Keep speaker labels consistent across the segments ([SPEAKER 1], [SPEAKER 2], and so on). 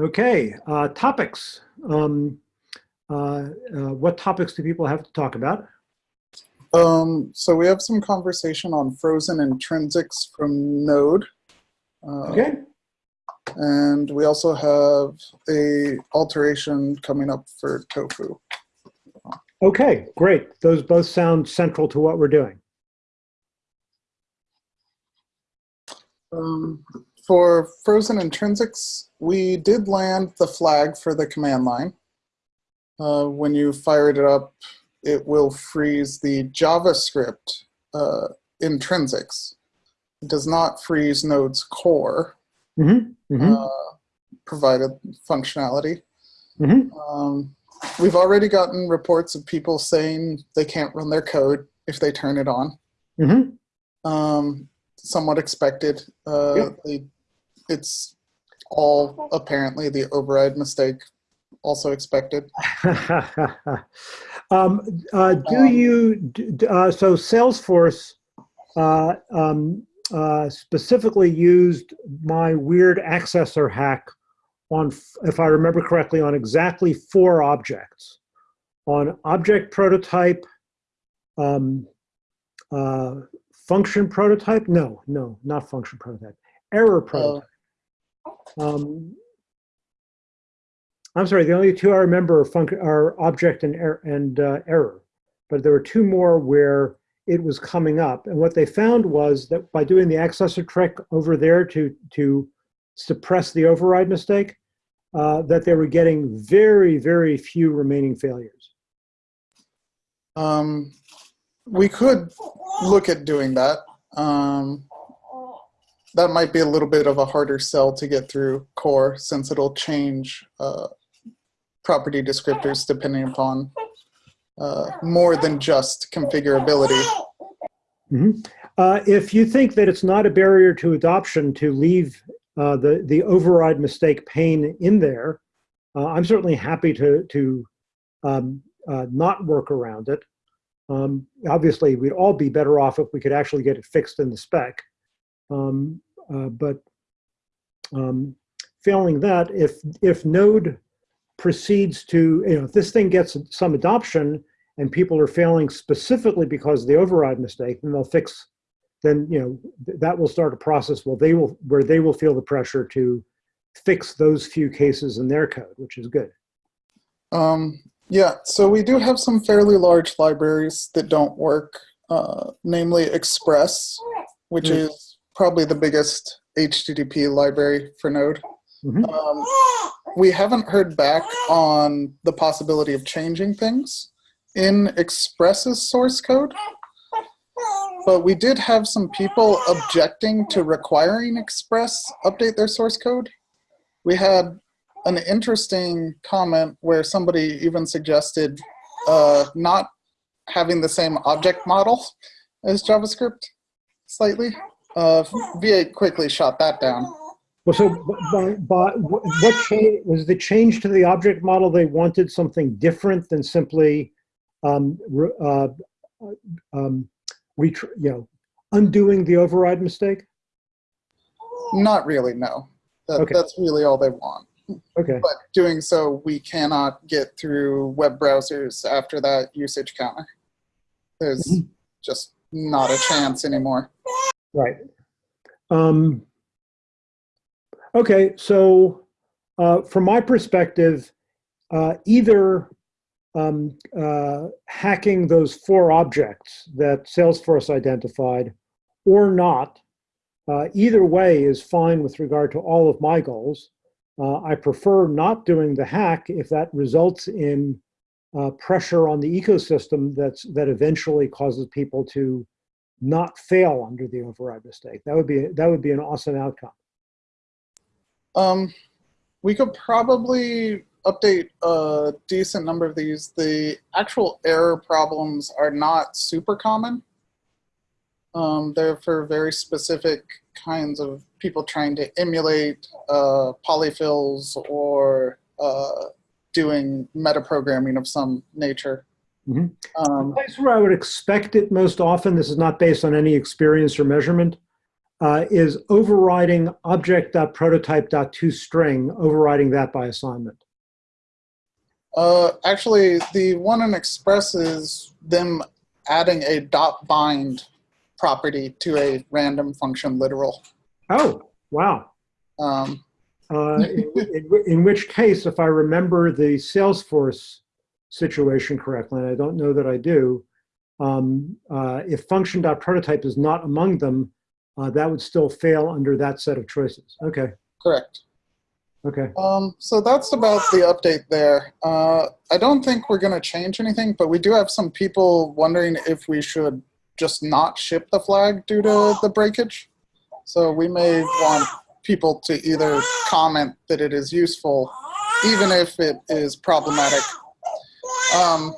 [SPEAKER 1] Okay, uh, topics. Um, uh, uh, what topics do people have to talk about?
[SPEAKER 2] Um, so we have some conversation on frozen intrinsics from Node. Uh,
[SPEAKER 1] Okay,
[SPEAKER 2] And we also have a alteration coming up for tofu.
[SPEAKER 1] okay, great. Those both sound central to what we're doing.
[SPEAKER 2] Um, for frozen intrinsics, we did land the flag for the command line. Uh, when you fired it up, it will freeze the JavaScript uh, intrinsics. It does not freeze Node's core
[SPEAKER 1] hmm hmm
[SPEAKER 2] uh, provided functionality.
[SPEAKER 1] hmm
[SPEAKER 2] Um, we've already gotten reports of people saying they can't run their code if they turn it on.
[SPEAKER 1] hmm
[SPEAKER 2] Um, somewhat expected. Uh,
[SPEAKER 1] Yep.
[SPEAKER 2] they, it's all apparently the override mistake, also expected.
[SPEAKER 1] um, uh, do
[SPEAKER 2] Um,
[SPEAKER 1] you, uh, so Salesforce uh, um, uh, specifically used my weird accessor hack on, if I remember correctly, on exactly four objects. On object prototype, um, uh, function prototype, no, no, not function prototype, error prototype. Um, I'm sorry, the only two I remember are, func- are object and, er- and uh, error. But there were two more where it was coming up. And what they found was that by doing the accessor trick over there to, to suppress the override mistake, uh, that they were getting very, very few remaining failures.
[SPEAKER 2] Um, we could look at doing that. Um, that might be a little bit of a harder sell to get through core since it'll change uh, property descriptors depending upon uh, more than just configurability.
[SPEAKER 1] Mhm. Uh, if you think that it's not a barrier to adoption to leave uh, the, the override mistake pain in there, uh, I'm certainly happy to, to um, uh, not work around it. Um, obviously, we'd all be better off if we could actually get it fixed in the spec. Um, uh, but um, failing that, if, if Node proceeds to, you know, if this thing gets some adoption and people are failing specifically because of the override mistake, then they'll fix, then, you know, th- that will start a process where they will, where they will feel the pressure to fix those few cases in their code, which is good.
[SPEAKER 2] Um, yeah, so we do have some fairly large libraries that don't work, uh, namely Express, which
[SPEAKER 1] Mm.
[SPEAKER 2] is probably the biggest HTTP library for Node.
[SPEAKER 1] Mhm.
[SPEAKER 2] Um, we haven't heard back on the possibility of changing things in Express's source code, but we did have some people objecting to requiring Express update their source code. We had an interesting comment where somebody even suggested uh, not having the same object model as JavaScript slightly. Uh, V8 quickly shot that down.
[SPEAKER 1] Well, so, by, by, what change, was the change to the object model, they wanted something different than simply, um, uh, um, you know, undoing the override mistake?
[SPEAKER 2] Not really, no. That,
[SPEAKER 1] Okay.
[SPEAKER 2] That's really all they want.
[SPEAKER 1] Okay,
[SPEAKER 2] But doing so, we cannot get through web browsers after that usage counter. There's
[SPEAKER 1] Mhm.
[SPEAKER 2] just not a chance anymore.
[SPEAKER 1] Right. Um, okay, so uh, from my perspective, uh, either um, uh, hacking those four objects that Salesforce identified or not, uh, either way is fine with regard to all of my goals. Uh, I prefer not doing the hack if that results in uh, pressure on the ecosystem that's, that eventually causes people to not fail under the override mistake. That would be, that would be an awesome outcome.
[SPEAKER 2] Um, we could probably update a decent number of these. The actual error problems are not super common. Um, they're for very specific kinds of people trying to emulate uh, polyfills or uh, doing metaprogramming of some nature.
[SPEAKER 1] Mhm.
[SPEAKER 2] Um,
[SPEAKER 1] The place where I would expect it most often, this is not based on any experience or measurement, uh, is overriding object.prototype.toString, overriding that by assignment.
[SPEAKER 2] Uh, actually, the one in Express is them adding a dot bind property to a random function literal.
[SPEAKER 1] Oh, wow.
[SPEAKER 2] Um,
[SPEAKER 1] Uh, in, in- in which case, if I remember the Salesforce situation correctly, and I don't know that I do, um, uh, if function.prototype is not among them, uh, that would still fail under that set of choices. Okay,
[SPEAKER 2] correct.
[SPEAKER 1] okay.
[SPEAKER 2] Um, so that's about the update there. Uh, I don't think we're going to change anything, but we do have some people wondering if we should just not ship the flag due to the breakage. So we may want people to either comment that it is useful, even if it is problematic. Um,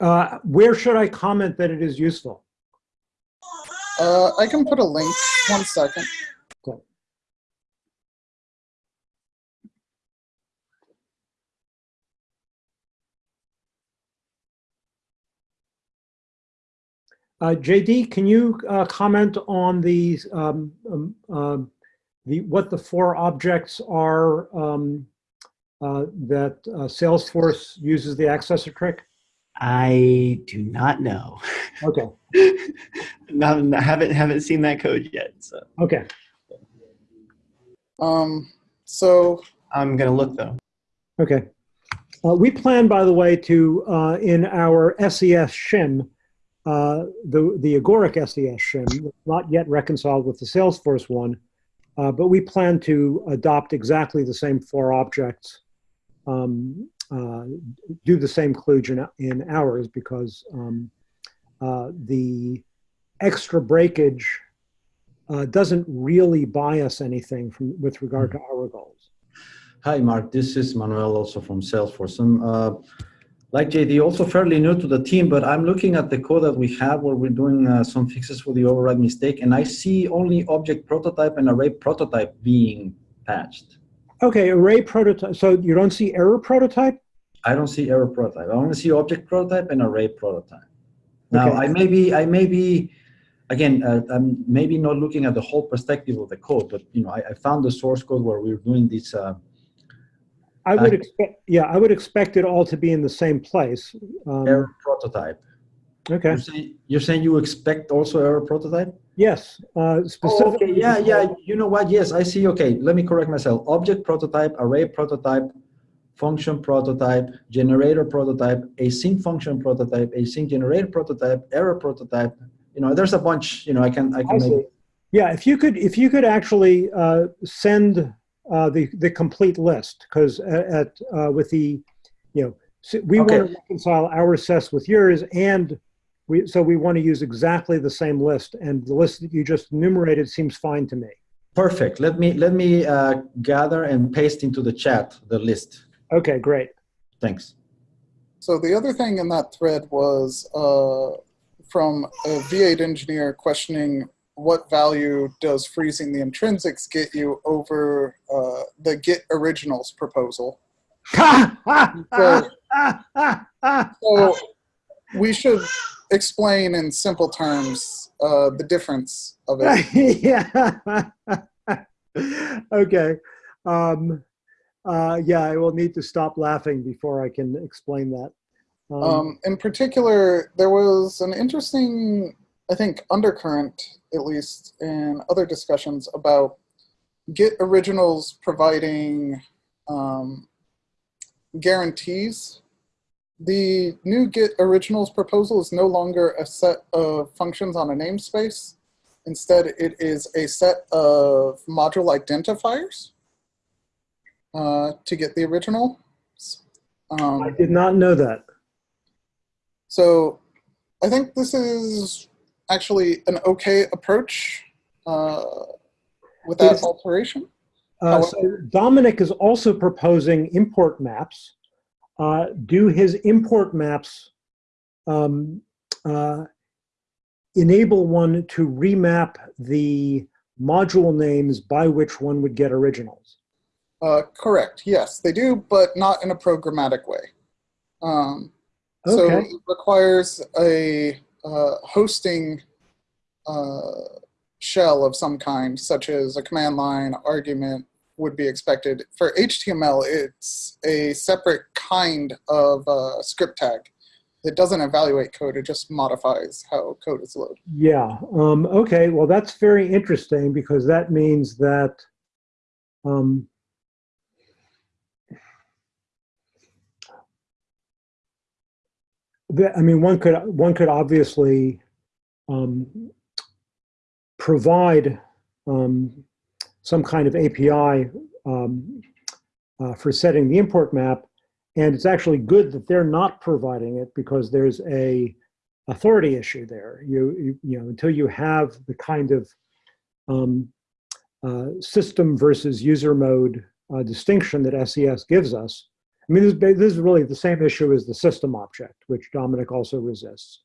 [SPEAKER 1] Uh, where should I comment that it is useful?
[SPEAKER 2] uh, I can put a link. One second.
[SPEAKER 1] Okay. Uh, JD, can you uh, comment on the, um, um, um, the, what the four objects are um, uh, that uh, Salesforce uses the accessor trick?
[SPEAKER 3] I do not know.
[SPEAKER 1] Okay,
[SPEAKER 3] not, I haven't haven't seen that code yet, so
[SPEAKER 1] okay.
[SPEAKER 2] Um, so
[SPEAKER 3] I'm gonna look though.
[SPEAKER 1] Okay. Uh, we plan, by the way, to, uh, in our SES shim, uh, the, the Agoric SES shim, not yet reconciled with the Salesforce one, uh, but we plan to adopt exactly the same four objects, um, uh, do the same kludge in, in ours because um, uh, the extra breakage uh, doesn't really buy us anything from, with regard to our goals.
[SPEAKER 4] Hi, Mark. This is Manuel, also from Salesforce. I'm, uh, like JD, also fairly new to the team, but I'm looking at the code that we have where we're doing uh, some fixes for the override mistake, and I see only object prototype and array prototype being patched.
[SPEAKER 1] Okay, array prototype. So you don't see error prototype?
[SPEAKER 4] I don't see error prototype. I only see object prototype and array prototype. Now,
[SPEAKER 1] Okay.
[SPEAKER 4] I may be, I may be, again, uh, I'm maybe not looking at the whole perspective of the code, but you know, I, I found the source code where we were doing this. Uh,
[SPEAKER 1] I would
[SPEAKER 4] Uh,
[SPEAKER 1] expect, yeah, I would expect it all to be in the same place. Um,
[SPEAKER 4] error prototype.
[SPEAKER 1] Okay,
[SPEAKER 4] You're saying, you're saying you expect also error prototype?
[SPEAKER 1] Yes, uh,
[SPEAKER 4] Oh, okay, yeah, yeah, you know what, yes, I see, okay, let me correct myself. Object prototype, array prototype, function prototype, generator prototype, async function prototype, async generator prototype, error prototype, you know, there's a bunch, you know, I can, I
[SPEAKER 1] I
[SPEAKER 4] can
[SPEAKER 1] see.
[SPEAKER 4] maybe,
[SPEAKER 1] Yeah, if you could, if you could actually uh, send uh, the, the complete list, because at, uh, with the, you know, we want to reconcile our SES with yours and we, so we want to use exactly the same list and the list that you just enumerated seems fine to me.
[SPEAKER 4] perfect. Let me, let me uh, gather and paste into the chat the list.
[SPEAKER 1] Okay, great.
[SPEAKER 4] Thanks.
[SPEAKER 2] So the other thing in that thread was uh, from a V8 engineer questioning what value does freezing the intrinsics get you over uh, the get originals proposal. So we should explain in simple terms uh, the difference of it.
[SPEAKER 1] yeah. okay. Um, uh, yeah, I will need to stop laughing before I can explain that. Um,
[SPEAKER 2] Um, in particular, there was an interesting, I think, undercurrent, at least in other discussions, about get originals providing um, guarantees. The new get originals proposal is no longer a set of functions on a namespace. Instead, it is a set of module identifiers uh, to get the original. Um,
[SPEAKER 1] I did not know that.
[SPEAKER 2] so I think this is actually an okay approach uh, without alteration.
[SPEAKER 1] Uh, so Domenic is also proposing import maps. Uh, do his import maps um, uh, enable one to remap the module names by which one would get originals?
[SPEAKER 2] Uh, correct, yes, they do, but not in a programmatic way. Um, so it requires a uh, hosting uh, shell of some kind, such as a command line argument would be expected. For HTML, it's a separate kind of uh, script tag. It doesn't evaluate code, it just modifies how code is loaded.
[SPEAKER 1] Yeah. Um, okay. Well, that's very interesting because that means that um, I mean, one could one could obviously um, provide um, some kind of API um, uh, for setting the import map, and it's actually good that they're not providing it because there's a authority issue there. You, you, you know, until you have the kind of um, uh, system versus user mode uh, distinction that SES gives us. I mean, this, is this is really the same issue as the system object, which Domenic also resists,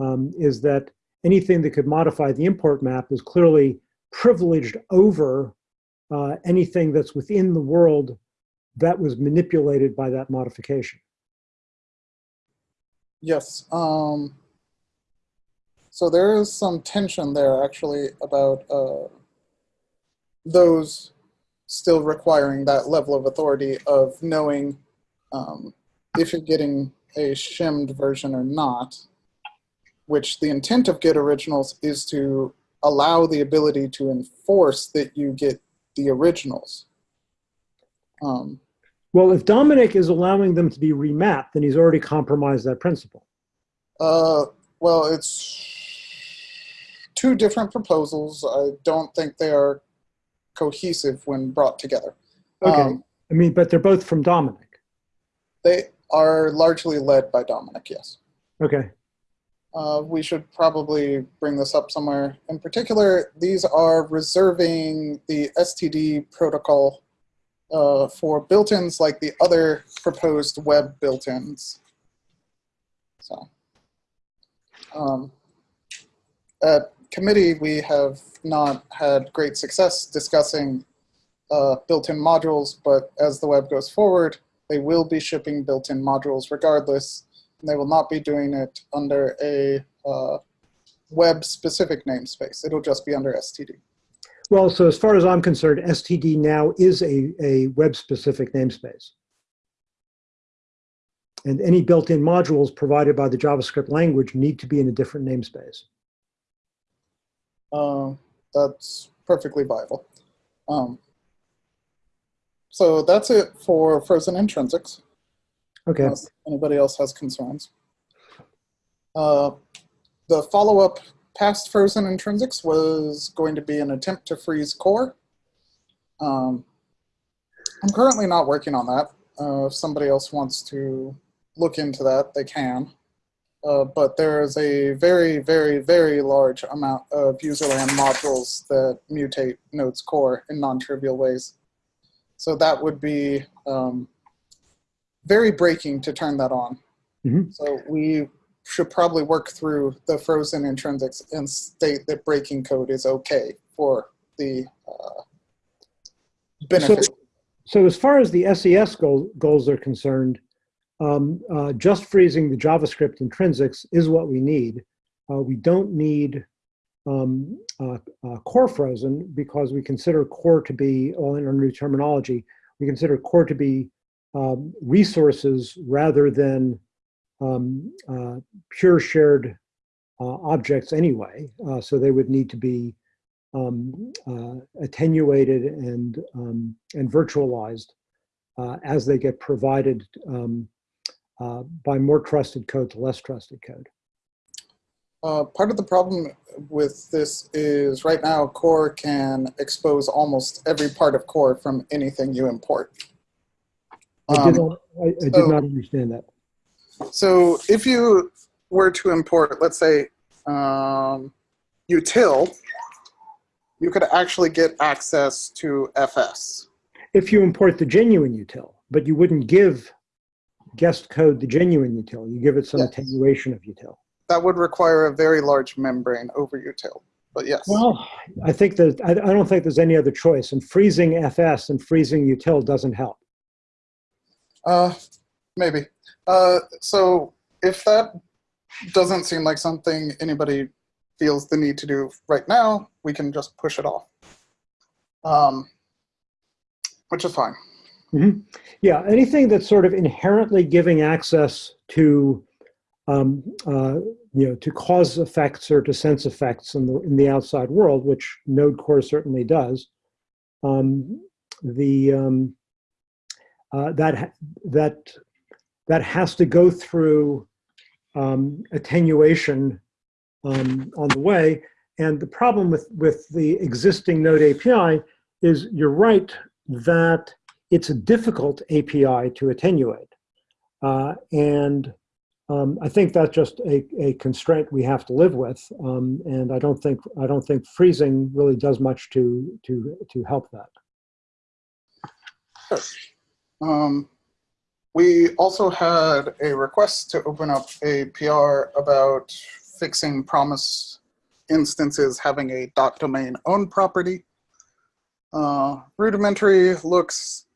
[SPEAKER 1] um, is that anything that could modify the import map is clearly privileged over uh, anything that's within the world that was manipulated by that modification.
[SPEAKER 2] Yes. Um, so there is some tension there actually about uh, those still requiring that level of authority of knowing um, if you're getting a shimmed version or not, which the intent of Get Originals is to allow the ability to enforce that you get the originals. Um,
[SPEAKER 1] Well, if Domenic is allowing them to be remapped, then he's already compromised that principle.
[SPEAKER 2] Uh, well, it's two different proposals. I don't think they are cohesive when brought together.
[SPEAKER 1] Okay.
[SPEAKER 2] Um,
[SPEAKER 1] I mean, but they're both from Domenic.
[SPEAKER 2] they are largely led by Domenic, yes.
[SPEAKER 1] Okay.
[SPEAKER 2] Uh, we should probably bring this up somewhere. In particular, these are reserving the STD protocol uh, for built-ins like the other proposed web built-ins. So, um, at committee, we have not had great success discussing uh, built-in modules, but as the web goes forward, they will be shipping built-in modules regardless, they will not be doing it under a uh, web-specific namespace. It'll just be under STD.
[SPEAKER 1] Well, so as far as I'm concerned, STD now is a, a web-specific namespace. And any built-in modules provided by the JavaScript language need to be in a different namespace.
[SPEAKER 2] Uh, that's perfectly viable. Um, so that's it for frozen intrinsics.
[SPEAKER 1] Okay.
[SPEAKER 2] Unless anybody else has concerns. Uh, the follow-up past frozen intrinsics was going to be an attempt to freeze core. Um, I'm currently not working on that. Uh, if somebody else wants to look into that, they can. Uh, but there is a very, very, very large amount of userland modules that mutate Node's core in non-trivial ways. So that would be um, very breaking to turn that on.
[SPEAKER 1] Mhm.
[SPEAKER 2] So we should probably work through the frozen intrinsics and state that breaking code is okay for the uh, benefit.
[SPEAKER 1] So as far as the SES goal, goals are concerned, um, uh, just freezing the JavaScript intrinsics is what we need. Uh, we don't need um, uh, uh, core frozen because we consider core to be, well, in our new terminology, we consider core to be um, resources rather than um, uh, pure shared uh, objects anyway. Uh, so they would need to be um, uh, attenuated and um, and virtualized uh, as they get provided um, uh, by more trusted code to less trusted code.
[SPEAKER 2] Part of the problem with this is right now core can expose almost every part of core from anything you import.
[SPEAKER 1] I did
[SPEAKER 2] Um,
[SPEAKER 1] not, I, I did
[SPEAKER 2] so-
[SPEAKER 1] not understand that.
[SPEAKER 2] So if you were to import, let's say, um, util, you could actually get access to FS.
[SPEAKER 1] If you import the genuine util, but you wouldn't give guest code the genuine util, you give it some
[SPEAKER 2] Yes.
[SPEAKER 1] attenuation of util.
[SPEAKER 2] That would require a very large membrane over util, but yes.
[SPEAKER 1] Well, I think that, I, I don't think there's any other choice and freezing FS and freezing util doesn't help.
[SPEAKER 2] Uh, maybe. Uh, so if that doesn't seem like something anybody feels the need to do right now, we can just push it off. Um, which is fine.
[SPEAKER 1] Yeah, anything that's sort of inherently giving access to, um, uh, you know, to cause effects or to sense effects in the in the outside world, which Node Core certainly does. Um, the um, uh, that that that has to go through um, attenuation um, on the way. And the problem with with the existing Node API is you're right that it's a difficult API to attenuate. Uh, and um, I think that's just a, a constraint we have to live with. Um, and I don't think I don't think freezing really does much to to to help that.
[SPEAKER 2] Um, we also had a request to open up a PR about fixing promise instances having a dot domain owned property. Uh, rudimentary looks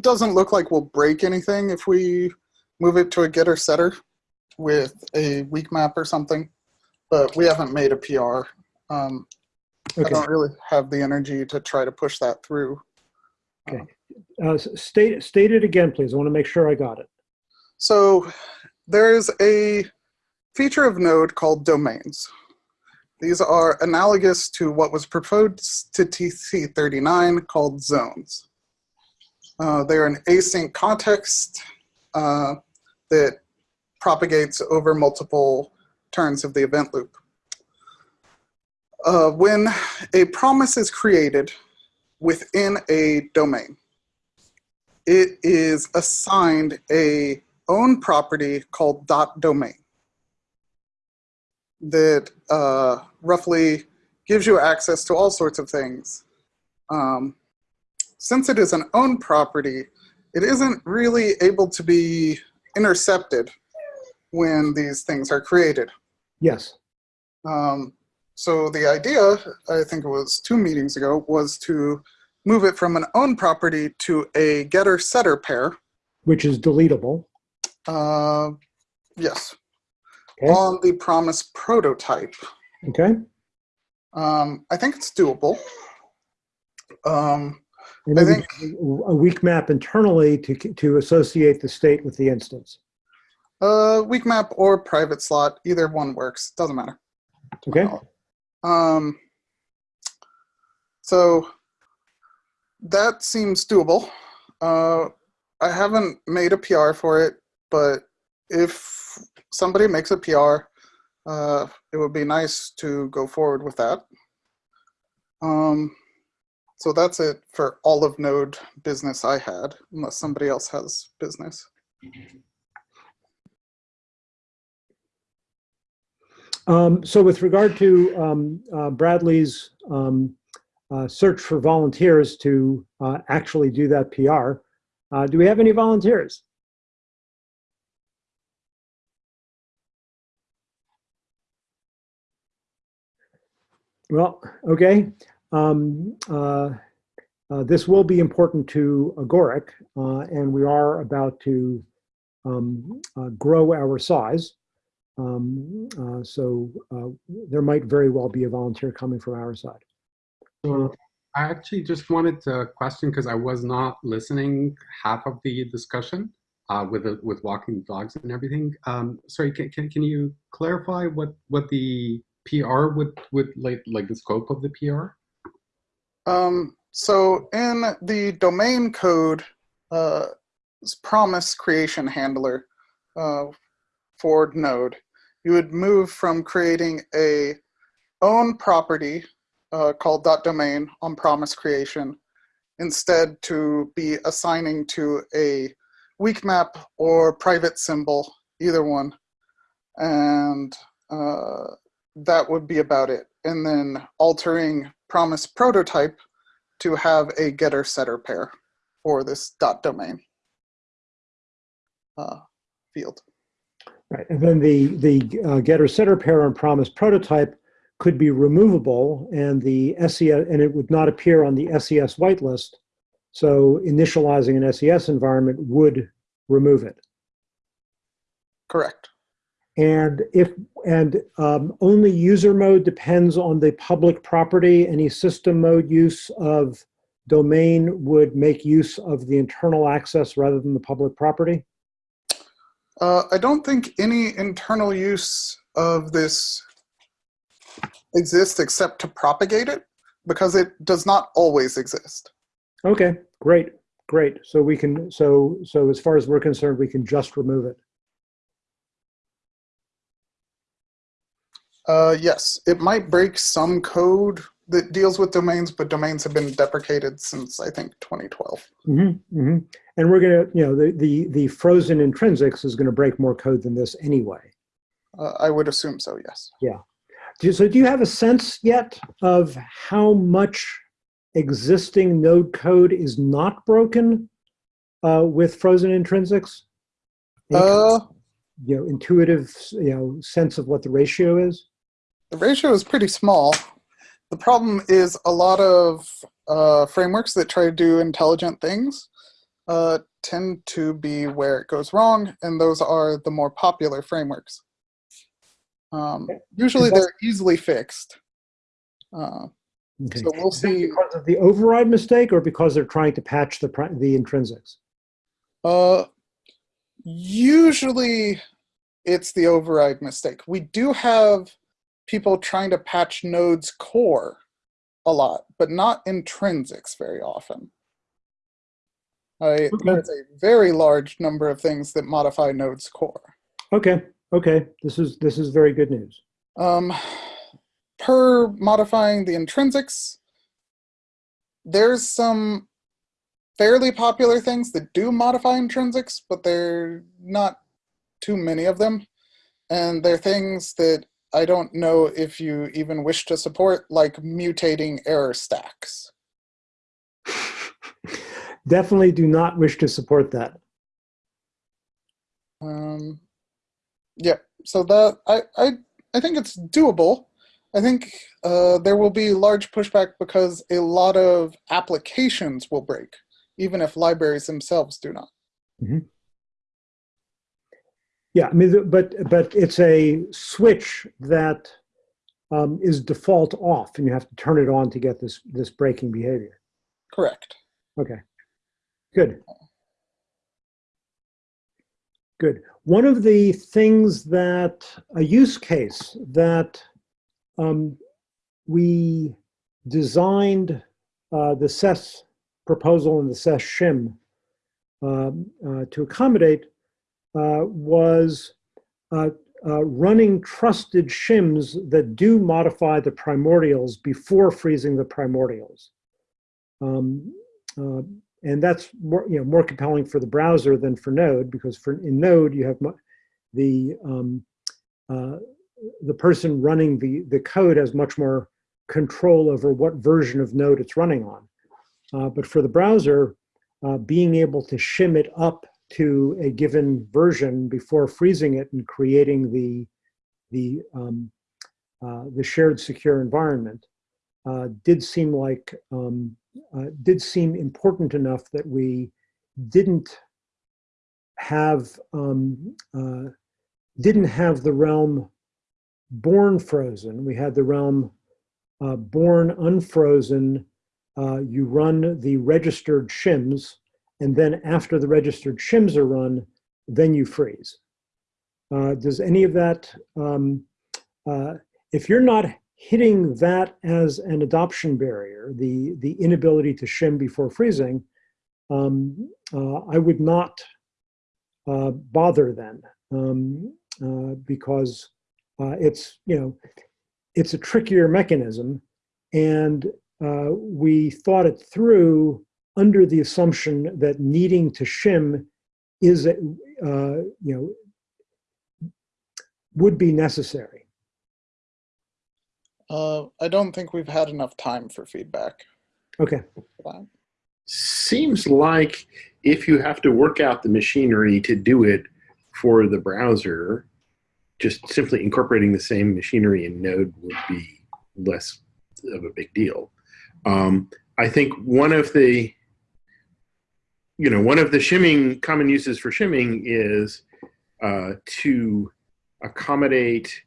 [SPEAKER 2] doesn't look like we'll break anything if we move it to a getter setter with a weak map or something, but we haven't made a PR. Um, I don't really have the energy to try to push that through.
[SPEAKER 1] Uh, state state it again, please. I want to make sure I got it.
[SPEAKER 2] So there's a feature of Node called domains. These are analogous to what was proposed to TC39 called zones. Uh, they're an async context uh, that propagates over multiple turns of the event loop. Uh, when a promise is created within a domain, it is assigned a own property called dot domain that uh, roughly gives you access to all sorts of things. Um, since it is an own property, it isn't really able to be intercepted when these things are created.
[SPEAKER 1] Yes.
[SPEAKER 2] Um, so the idea, I think it was two meetings ago, was to move it from an own property to a getter setter pair.
[SPEAKER 1] Which is deletable.
[SPEAKER 2] Uh, yes,
[SPEAKER 1] Okay.
[SPEAKER 2] on the promise prototype.
[SPEAKER 1] Okay.
[SPEAKER 2] Um, I think it's doable. Um, I think-
[SPEAKER 1] a weak map internally to to associate the state with the instance.
[SPEAKER 2] uh, weak map or private slot, either one works. Doesn't matter.
[SPEAKER 1] Okay.
[SPEAKER 2] Um, so that seems doable. Uh, I haven't made a PR for it, but if somebody makes a PR, uh, it would be nice to go forward with that. Um, so that's it for all of Node business I had, unless somebody else has business.
[SPEAKER 1] Um, so with regard to um, uh, Bradley's um, uh, search for volunteers to uh, actually do that PR, uh, do we have any volunteers? Well, okay. Um, uh, uh, this will be important to Agoric, uh, and we are about to um, grow our size. Um, so there might very well be a volunteer coming from our side.
[SPEAKER 5] So I actually just wanted to question because I was not listening half of the discussion uh, with the, with walking dogs and everything. Um, sorry, can, can, can you clarify what what the PR would would like like the scope of the PR?
[SPEAKER 2] Um, so in the domain code uh, promise creation handler uh, for Node, you would move from creating a own property uh, called dot .domain on promise creation instead to be assigning to a weak map or private symbol, either one. And uh, that would be about it. And then altering promise prototype to have a getter setter pair for this dot domain uh, field.
[SPEAKER 1] Right, and then the the uh, getter setter pair on promise prototype could be removable, and the SES and it would not appear on the SES whitelist. So initializing an SES environment would remove it.
[SPEAKER 2] Correct.
[SPEAKER 1] And if, and um, only user mode depends on the public property, any system mode use of domain would make use of the internal access rather than the public property?
[SPEAKER 2] Uh, I don't think any internal use of this exists except to propagate it because it does not always exist.
[SPEAKER 1] Okay, great, great. So we can, so, so as far as we're concerned, we can just remove it.
[SPEAKER 2] Uh, yes, it might break some code that deals with domains, but domains have been deprecated since I think 2012.
[SPEAKER 1] Mm-hmm, mm-hmm. And we're gonna, you know, the, the, the frozen intrinsics is gonna break more code than this anyway.
[SPEAKER 2] Uh, I would assume so, yes.
[SPEAKER 1] Do- So do you have a sense yet of how much existing node code is not broken uh, with frozen intrinsics? Any kind of,
[SPEAKER 2] Uh,
[SPEAKER 1] You know, intuitive, you know, sense of what the ratio is?
[SPEAKER 2] the ratio is pretty small. The problem is a lot of uh, frameworks that try to do intelligent things uh, tend to be where it goes wrong, and those are the more popular frameworks. Um, usually they're easily fixed. Uh,
[SPEAKER 1] Okay.
[SPEAKER 2] So we'll
[SPEAKER 1] Is
[SPEAKER 2] see.
[SPEAKER 1] Because of the override mistake or because they're trying to patch the, the intrinsics?
[SPEAKER 2] Uh, usually it's the override mistake. We do have people trying to patch nodes core a lot, but not intrinsics very often. I, There's a very large number of things that modify nodes core.
[SPEAKER 1] Okay, okay, this is, this is very good news.
[SPEAKER 2] Um, per modifying the intrinsics, there's some fairly popular things that do modify intrinsics, but there are not too many of them. And they're things that I don't know if you even wish to support, like mutating error stacks.
[SPEAKER 1] Definitely do not wish to support that.
[SPEAKER 2] Um, yeah, so that I, I, I think it's doable. I think uh, there will be large pushback because a lot of applications will break, even if libraries themselves do not.
[SPEAKER 1] Yeah, I mean, but, but it's a switch that um, is default off and you have to turn it on to get this, this breaking behavior.
[SPEAKER 2] Correct.
[SPEAKER 1] Okay, good. Good. One of the things that, a use case that um, we designed uh, the SES proposal and the SES shim um, uh, to accommodate uh, was uh, uh, running trusted shims that do modify the primordials before freezing the primordials. Um, uh, and that's more, you know, more compelling for the browser than for Node because for in Node you have the um, uh, the person running the the code has much more control over what version of Node it's running on. Uh, but for the browser, uh, being able to shim it up to a given version before freezing it and creating the the um, uh, the shared secure environment uh, did seem like um, uh, did seem important enough that we didn't have um, uh, didn't have the realm born frozen. We had the realm uh, born unfrozen. Uh, you run the registered shims, and then after the registered shims are run, then you freeze. Uh, does any of that, um, uh, if you're not hitting that as an adoption barrier, the, the inability to shim before freezing, um, uh, I would not uh, bother then um, uh, because uh, it's, you know, it's a trickier mechanism and uh, we thought it through under the assumption that needing to shim is, uh, you know, would be necessary.
[SPEAKER 2] Uh, I don't think we've had enough time for feedback.
[SPEAKER 1] Okay.
[SPEAKER 6] Seems like if you have to work out the machinery to do it for the browser, just simply incorporating the same machinery in Node would be less of a big deal. Um, I think one of the, you know, one of the shimming common uses for shimming is uh, to accommodate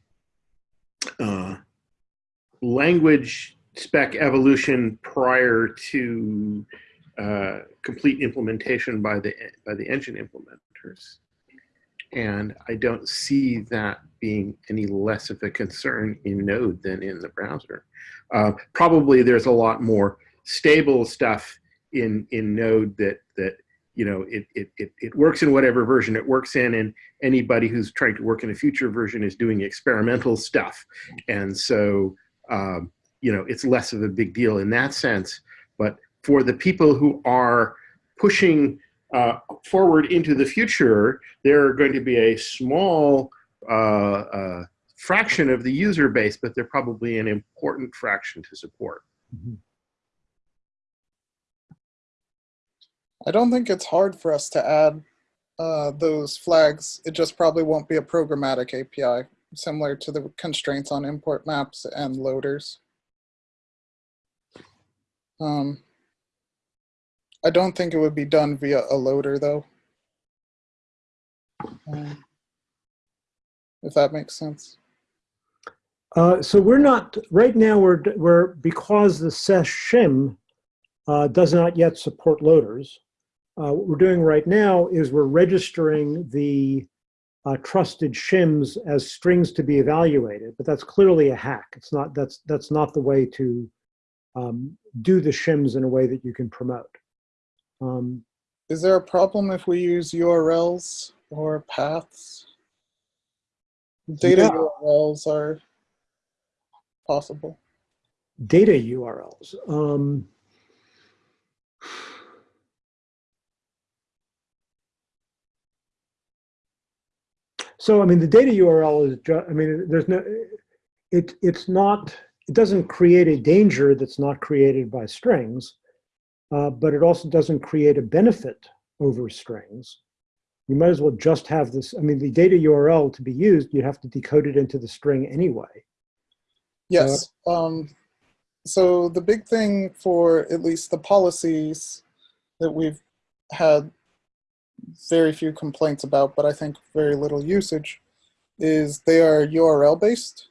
[SPEAKER 6] uh, language spec evolution prior to uh, complete implementation by the by the engine implementers. And I don't see that being any less of a concern in Node than in the browser. Uh, probably there's a lot more stable stuff in in Node that that you know it, it it it works in whatever version it works in, and anybody who's trying to work in a future version is doing experimental stuff, and so um, you know it's less of a big deal in that sense. But for the people who are pushing uh, forward into the future, there are going to be a small uh, uh, fraction of the user base, but they're probably an important fraction to support.
[SPEAKER 2] I don't think it's hard for us to add uh, those flags. It just probably won't be a programmatic API, similar to the constraints on import maps and loaders. Um, I don't think it would be done via a loader though. Um, if that makes sense.
[SPEAKER 1] Uh, so we're not, right now, we're, we're because the SES shim uh, does not yet support loaders, uh, what we're doing right now is we're registering the uh, trusted shims as strings to be evaluated, but that's clearly a hack. It's not, that's, that's not the way to um, do the shims in a way that you can promote. Um,
[SPEAKER 2] Is there a problem if we use URLs or paths? Data
[SPEAKER 1] Yeah.
[SPEAKER 2] URLs are possible.
[SPEAKER 1] data URLs. Um, so, I mean, the data URL is, ju- I mean, there's no, it, it's not, it doesn't create a danger that's not created by strings, uh, but it also doesn't create a benefit over strings. You might as well just have this, I mean, the data URL to be used, you have to decode it into the string anyway.
[SPEAKER 2] Yes. Um, so the big thing for at least the policies that we've had very few complaints about, but I think very little usage, is they are URL based.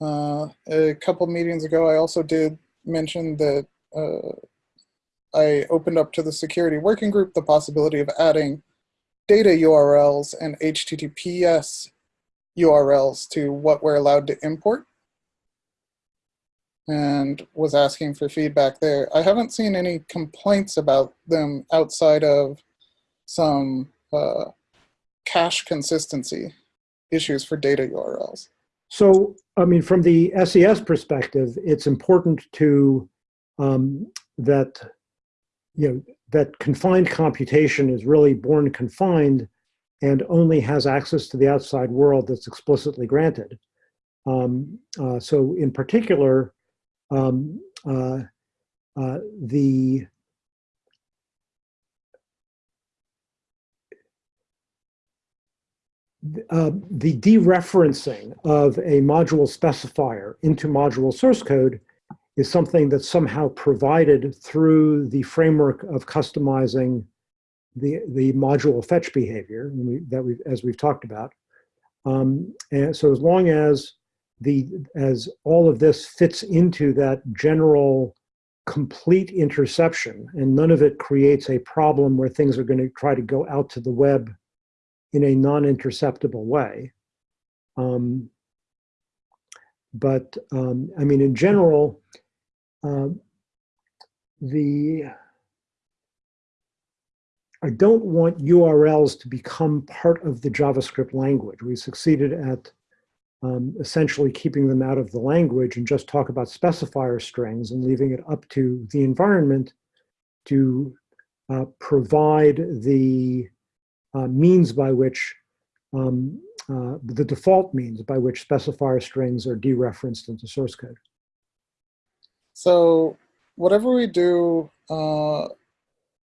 [SPEAKER 2] Uh, a couple meetings ago, I also did mention that uh, I opened up to the security working group the possibility of adding data URLs and HTTPS URLs to what we're allowed to import and was asking for feedback there. I haven't seen any complaints about them outside of some uh, cache consistency issues for data URLs.
[SPEAKER 1] So, I mean, from the SES perspective, it's important to um, that you know that confined computation is really born confined and only has access to the outside world that's explicitly granted. Um, uh, so, in particular, um, uh, uh, the uh, the dereferencing of a module specifier into module source code is something that's somehow provided through the framework of customizing the, the module fetch behavior that we as we've talked about. Um, and so as long as the as all of this fits into that general complete interception and none of it creates a problem where things are going to try to go out to the web in a non-interceptable way. Um, but um, I mean, in general, um, the I don't want URLs to become part of the JavaScript language. We succeeded at um, essentially keeping them out of the language and just talk about specifier strings and leaving it up to the environment to uh, provide the uh, means by which um, uh, the default means by which specifier strings are dereferenced into source code.
[SPEAKER 2] So whatever we do uh,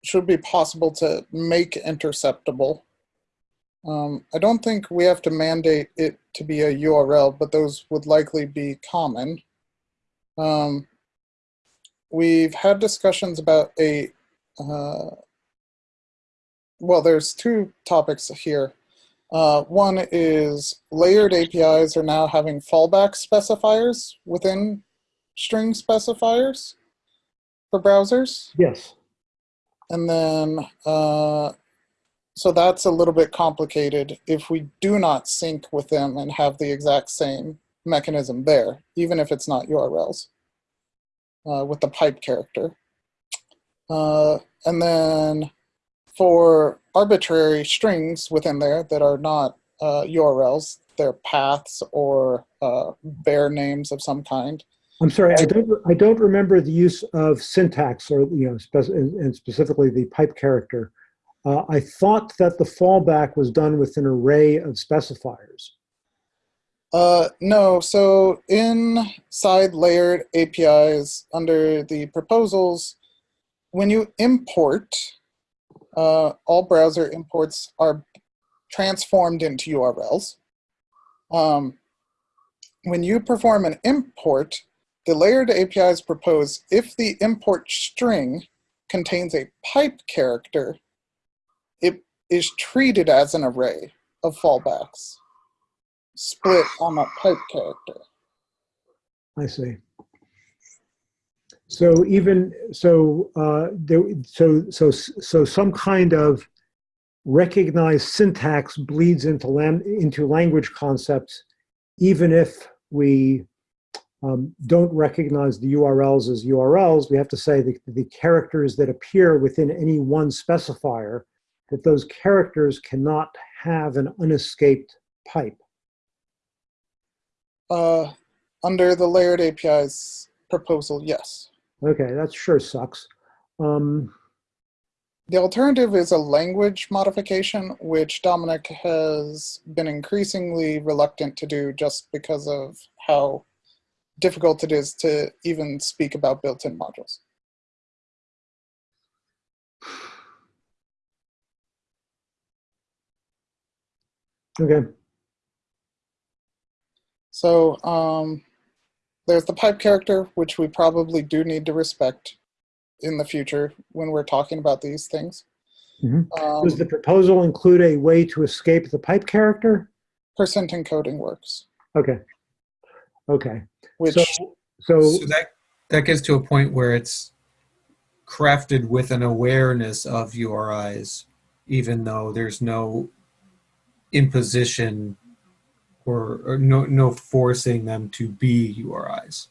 [SPEAKER 2] should be possible to make interceptable. Um, I don't think we have to mandate it to be a URL, but those would likely be common. Um, we've had discussions about a, uh, well, there's two topics here. Uh, one is layered APIs are now having fallback specifiers within string specifiers for browsers.
[SPEAKER 1] Yes.
[SPEAKER 2] And then, uh, so that's a little bit complicated if we do not sync with them and have the exact same mechanism there, even if it's not URLs, uh, with the pipe character. Uh, and then for arbitrary strings within there that are not uh, URLs, they're paths or uh, bare names of some kind.
[SPEAKER 1] I'm sorry, I don't, I don't remember the use of syntax or, you know, spec and and specifically the pipe character. Uh, I thought that the fallback was done with an array of specifiers.
[SPEAKER 2] Uh, no, so inside layered APIs under the proposals, when you import, uh, all browser imports are transformed into URLs. Um, when you perform an import, the layered APIs propose if the import string contains a pipe character, it is treated as an array of fallbacks split on that pipe character.
[SPEAKER 1] I see. So even, so, uh, there, so, so, so some kind of recognized syntax bleeds into, into language concepts, even if we um, don't recognize the URLs as URLs, we have to say the, the characters that appear within any one specifier, that those characters cannot have an unescaped pipe.
[SPEAKER 2] Uh, under the layered APIs proposal, yes.
[SPEAKER 1] Okay, that sure sucks. Um,
[SPEAKER 2] The alternative is a language modification, which Domenic has been increasingly reluctant to do just because of how difficult it is to even speak about built-in modules.
[SPEAKER 1] okay,
[SPEAKER 2] So um, there's the pipe character, which we probably do need to respect in the future when we're talking about these things.
[SPEAKER 1] Mhm.
[SPEAKER 2] Um,
[SPEAKER 1] does the proposal include a way to escape the pipe character?
[SPEAKER 2] percent encoding works,
[SPEAKER 1] Okay, okay.
[SPEAKER 2] which
[SPEAKER 1] So, so,
[SPEAKER 7] So that that gets to a point where it's crafted with an awareness of URIs, even though there's no imposition or, or no no forcing them to be URIs.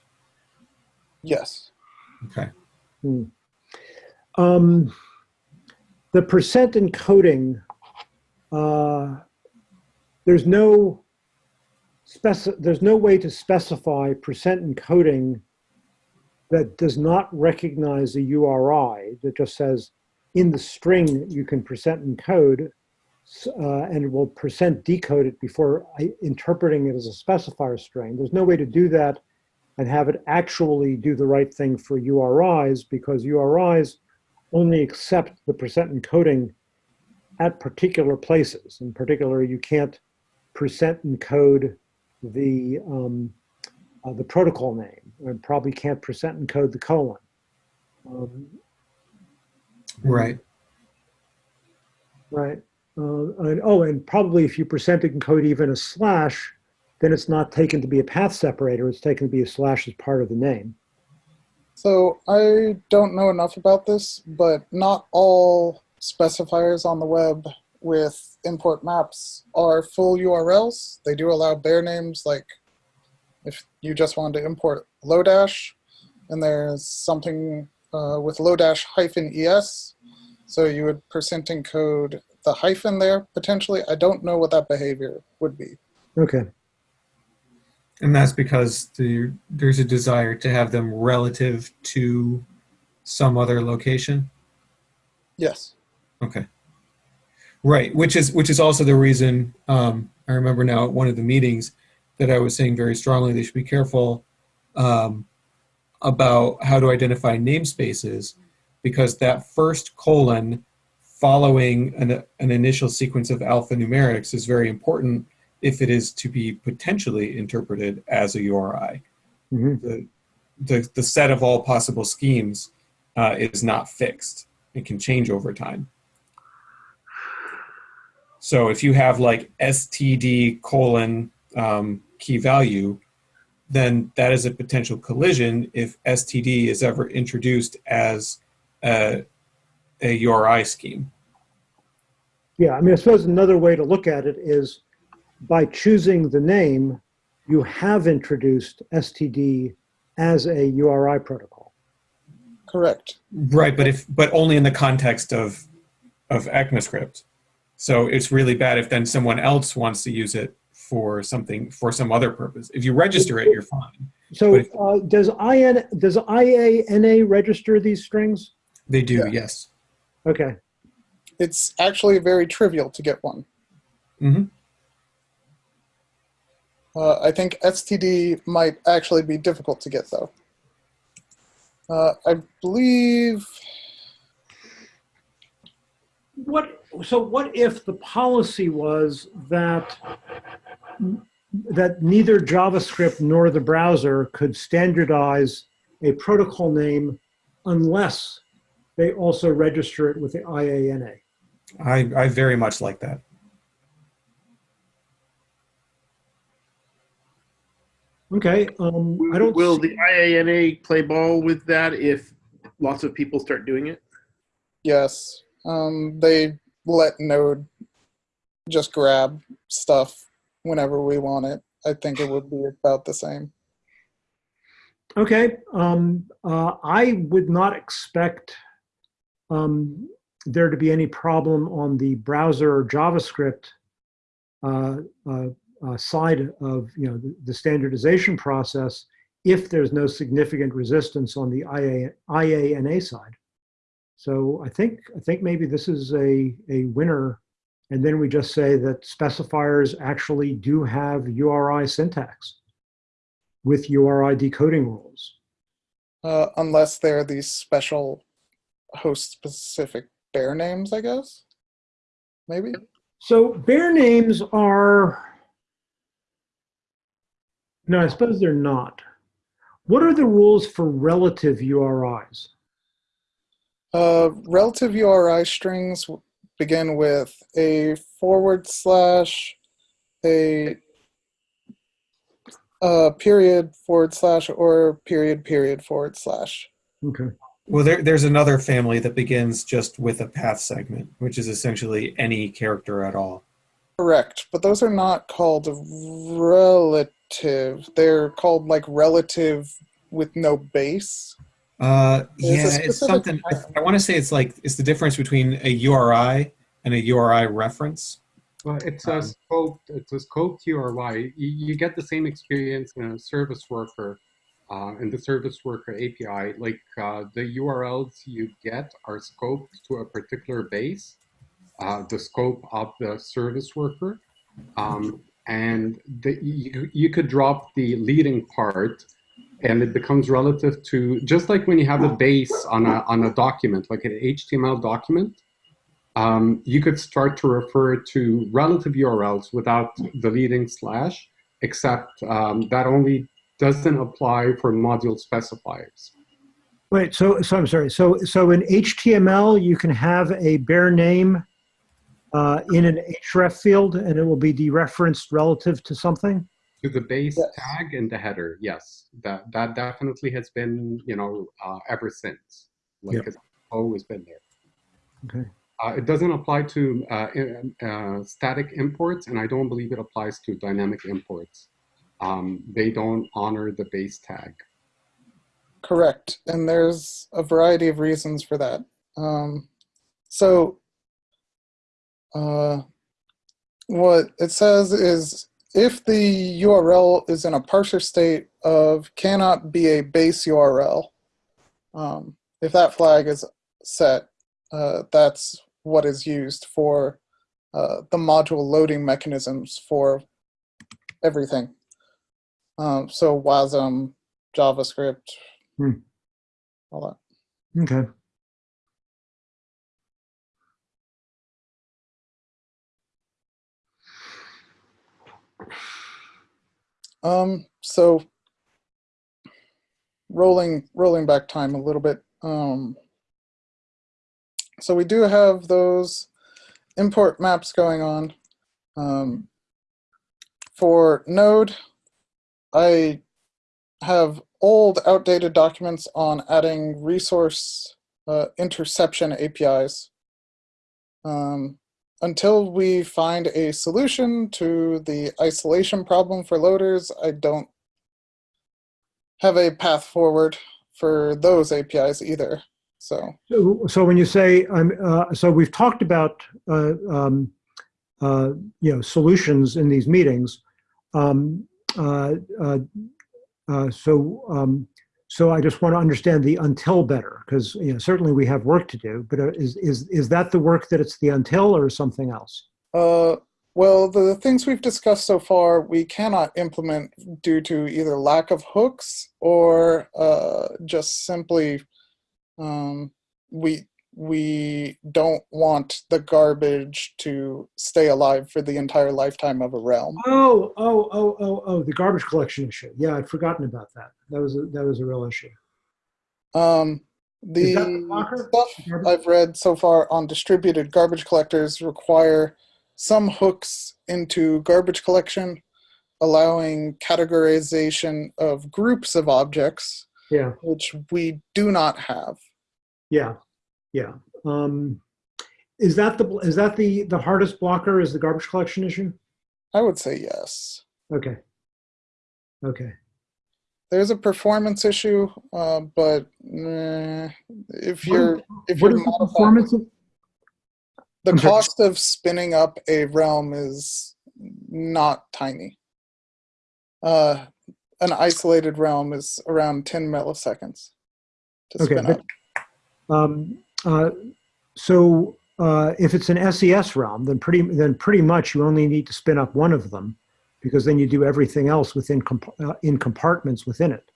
[SPEAKER 2] yes.
[SPEAKER 7] Okay.
[SPEAKER 1] um, the percent encoding, uh, there's no speci there's no way to specify percent encoding that does not recognize a URI that just says in the string you can percent encode s- uh, and it will percent decode it before I, interpreting it as a specifier string. There's no way to do that and have it actually do the right thing for URIs because URIs only accept the percent encoding at particular places. In particular, you can't percent encode the um, uh, the protocol name, and probably can't percent encode the colon. Um,
[SPEAKER 7] Right.
[SPEAKER 1] right. Uh, and, oh, and probably if you percent encode even a slash, then it's not taken to be a path separator. It's taken to be a slash as part of the name.
[SPEAKER 2] So I don't know enough about this, but not all specifiers on the web with import maps are full URLs. They do allow bare names, like if you just wanted to import Lodash, and there's something uh, with Lodash hyphen es, so you would percent encode the hyphen there potentially. I don't know what that behavior would be.
[SPEAKER 1] Okay.
[SPEAKER 7] And that's because the, there's a desire to have them relative to some other location.
[SPEAKER 2] Yes.
[SPEAKER 7] Okay. Right, which is which is also the reason um, I remember now at one of the meetings that I was saying very strongly they should be careful um, about how to identify namespaces because that first colon following an, an initial sequence of alphanumerics is very important if it is to be potentially interpreted as a URI.
[SPEAKER 1] Mhm.
[SPEAKER 7] The, the, the set of all possible schemes uh, is not fixed. It can change over time. So if you have like std colon um, key value, then that is a potential collision if std is ever introduced as a, a URI scheme.
[SPEAKER 1] Yeah, I mean, I suppose another way to look at it is by choosing the name, you have introduced STD as a URI protocol.
[SPEAKER 2] Correct.
[SPEAKER 7] Right, but if but only in the context of of ECMAScript. So it's really bad if then someone else wants to use it for something for some other purpose. If you register it, you're fine.
[SPEAKER 1] So
[SPEAKER 7] if-
[SPEAKER 1] uh, does IN, does IANA register these strings?
[SPEAKER 7] They do,
[SPEAKER 2] Yeah.
[SPEAKER 7] yes.
[SPEAKER 1] Okay,
[SPEAKER 2] It's actually very trivial to get one.
[SPEAKER 7] hmm
[SPEAKER 2] Uh, I think STD might actually be difficult to get though. Uh, I believe
[SPEAKER 1] what, so what if the policy was that, that neither JavaScript nor the browser could standardize a protocol name unless they also register it with the IANA?
[SPEAKER 7] I, I very much like that.
[SPEAKER 1] Okay, um, I don't.
[SPEAKER 6] Will
[SPEAKER 1] see-
[SPEAKER 6] the IANA play ball with that if lots of people start doing it?
[SPEAKER 2] yes. Um, they let Node just grab stuff whenever we want it. I think it would be about the same.
[SPEAKER 1] Okay, um, uh, I would not expect um, there to be any problem on the browser JavaScript uh, uh, uh, side of you know the, the standardization process if there's no significant resistance on the IA, IANA side. So I think I think maybe this is a a winner, and then we just say that specifiers actually do have URI syntax with URI decoding rules.
[SPEAKER 2] Uh, unless they're these special host-specific bare names, I guess. Maybe.
[SPEAKER 1] So bare names are, no, I suppose they're not. What are the rules for relative URIs?
[SPEAKER 2] Uh, relative URI strings begin with a forward slash, a uh, period forward slash, or period period forward slash.
[SPEAKER 1] Okay.
[SPEAKER 7] Well, there, there's another family that begins just with a path segment, which is essentially any character at all.
[SPEAKER 2] Correct, but those are not called relative. They're called like relative with no base.
[SPEAKER 7] Uh,
[SPEAKER 2] There's
[SPEAKER 7] yeah, it's
[SPEAKER 2] specific
[SPEAKER 7] something. I. I want to say it's like it's the difference between a URI and a URI reference.
[SPEAKER 5] Well, it's a
[SPEAKER 7] Um,
[SPEAKER 5] scoped, it's a scoped URI. You, you get the same experience in a service worker, uh, in the service worker API. Like uh, the URLs you get are scoped to a particular base, uh, the scope of the service worker. Um, and the, you, you could drop the leading part and it becomes relative to, just like when you have a base on a, on a document, like an HTML document, um, you could start to refer to relative URLs without the leading slash, except um, that only doesn't apply for module specifiers.
[SPEAKER 1] Wait, so, so I'm sorry. So, so in HTML, you can have a bare name uh, in an href field and it will be dereferenced relative to something?
[SPEAKER 5] To the base
[SPEAKER 2] Yes.
[SPEAKER 5] tag and the header, yes, that that definitely has been you know uh, ever since. Like
[SPEAKER 1] Yep.
[SPEAKER 5] it's always been there.
[SPEAKER 1] Okay.
[SPEAKER 5] Uh, it doesn't apply to uh, uh, static imports, and I don't believe it applies to dynamic imports. Um, they don't honor the base tag.
[SPEAKER 2] Correct, and there's a variety of reasons for that. Um, so, uh, what it says is if the URL is in a parser state of cannot be a base URL, um, if that flag is set, uh, that's what is used for uh, the module loading mechanisms for everything. Um, so WASM, JavaScript,
[SPEAKER 1] Hmm.
[SPEAKER 2] all that.
[SPEAKER 1] Okay.
[SPEAKER 2] Um, so rolling rolling back time a little bit. Um, so we do have those import maps going on. Um, for Node, I have old, outdated documents on adding resource uh, interception APIs. Um, until we find a solution to the isolation problem for loaders, I don't have a path forward for those APIs either. So
[SPEAKER 1] So, so when you say, um, uh, so we've talked about, uh, um, uh, you know, solutions in these meetings. Um, so, um, so I just want to understand the until better, because, you know, certainly we have work to do, but uh, is, is, is that the work that it's the until or something else?
[SPEAKER 2] Uh, well, the things we've discussed so far, we cannot implement due to either lack of hooks or uh, just simply um, we we don't want the garbage to stay alive for the entire lifetime of a realm.
[SPEAKER 1] Oh, oh, oh, oh, oh, the garbage collection issue. Yeah, I'd forgotten about that. That was a, that was a real issue.
[SPEAKER 2] Um,
[SPEAKER 1] the
[SPEAKER 2] the stuff
[SPEAKER 1] Garbage-
[SPEAKER 2] I've read so far on distributed garbage collectors require some hooks into garbage collection, allowing categorization of groups of objects,
[SPEAKER 1] Yeah,
[SPEAKER 2] which we do not have.
[SPEAKER 1] yeah, yeah. Um, is that the, is that the, the hardest blocker is the garbage collection issue?
[SPEAKER 2] I would say yes.
[SPEAKER 1] Okay. Okay.
[SPEAKER 2] There's a performance issue, uh, but eh, if you're if
[SPEAKER 1] What
[SPEAKER 2] you're
[SPEAKER 1] is the performance of,
[SPEAKER 2] the cost of spinning up a realm is not tiny. Uh, an isolated realm is around 10 milliseconds to
[SPEAKER 1] Okay,
[SPEAKER 2] spin up.
[SPEAKER 1] um, so, uh, if it's an SES realm, then pretty, then pretty much you only need to spin up one of them because then you do everything else within, comp- uh, in compartments within it.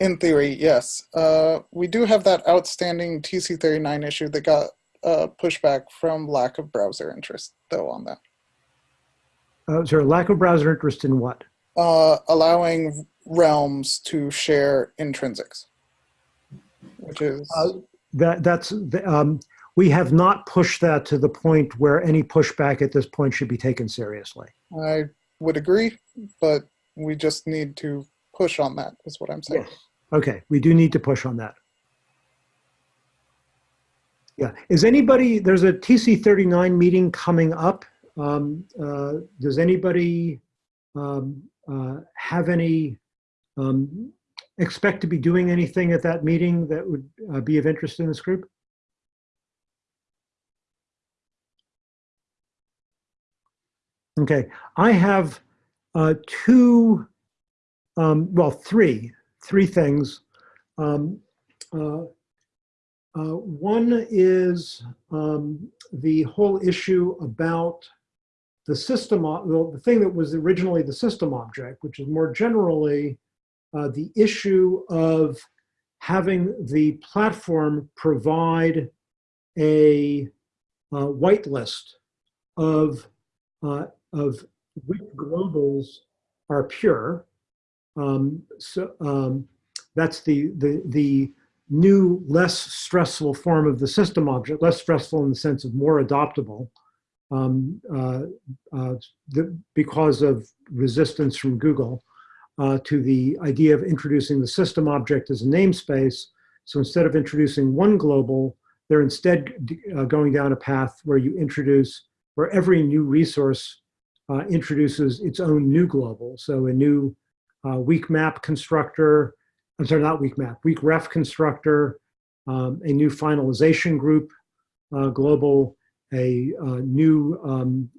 [SPEAKER 2] In theory, yes. Uh, we do have that outstanding TC39 issue that got uh, pushback from lack of browser interest, though, on that.
[SPEAKER 1] Uh, is there a lack of browser interest in what?
[SPEAKER 2] Uh, allowing realms to share intrinsics, which is
[SPEAKER 1] Uh, That, that's, the, um, we have not pushed that to the point where any pushback at this point should be taken seriously.
[SPEAKER 2] I would agree, but we just need to push on that, is what I'm saying. Yes.
[SPEAKER 1] Okay, we do need to push on that. Yeah, is anybody, there's a TC39 meeting coming up. Um, uh, Does anybody um, uh, have any, um, expect to be doing anything at that meeting that would uh, be of interest in this group? Okay, I have uh, two, um, well, three, three things. Um, uh, uh, one is um, the whole issue about the system, well, the thing that was originally the system object, which is more generally uh, the issue of having the platform provide a uh, whitelist of, uh, of which globals are pure. Um, so um, that's the, the, the new, less stressful form of the system object, less stressful in the sense of more adoptable um, uh, uh, the, because of resistance from Google uh, to the idea of introducing the system object as a namespace. So instead of introducing one global, they're instead uh, going down a path where you introduce, where every new resource uh, introduces its own new global. So a new uh, weak map constructor, I'm sorry, not weak map, weak ref constructor, um, a new finalization group uh, global, a uh, new um,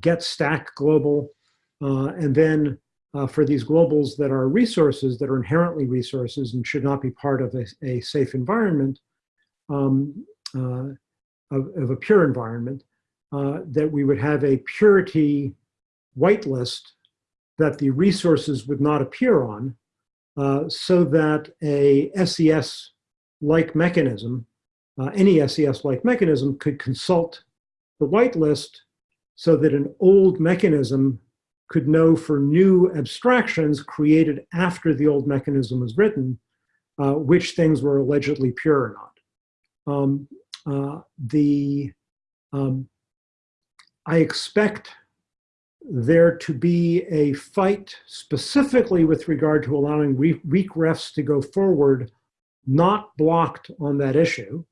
[SPEAKER 1] get stack global, and then uh, for these globals that are resources that are inherently resources and should not be part of a, a safe environment, um, uh, of, of a pure environment, uh, that we would have a purity whitelist that the resources would not appear on, uh, so that a SES-like mechanism, uh, any SES-like mechanism could consult the whitelist so that an old mechanism could know for new abstractions created after the old mechanism was written, uh, which things were allegedly pure or not. Um, uh, the um, I expect there to be a fight specifically with regard to allowing re- weak refs to go forward, not blocked on that issue.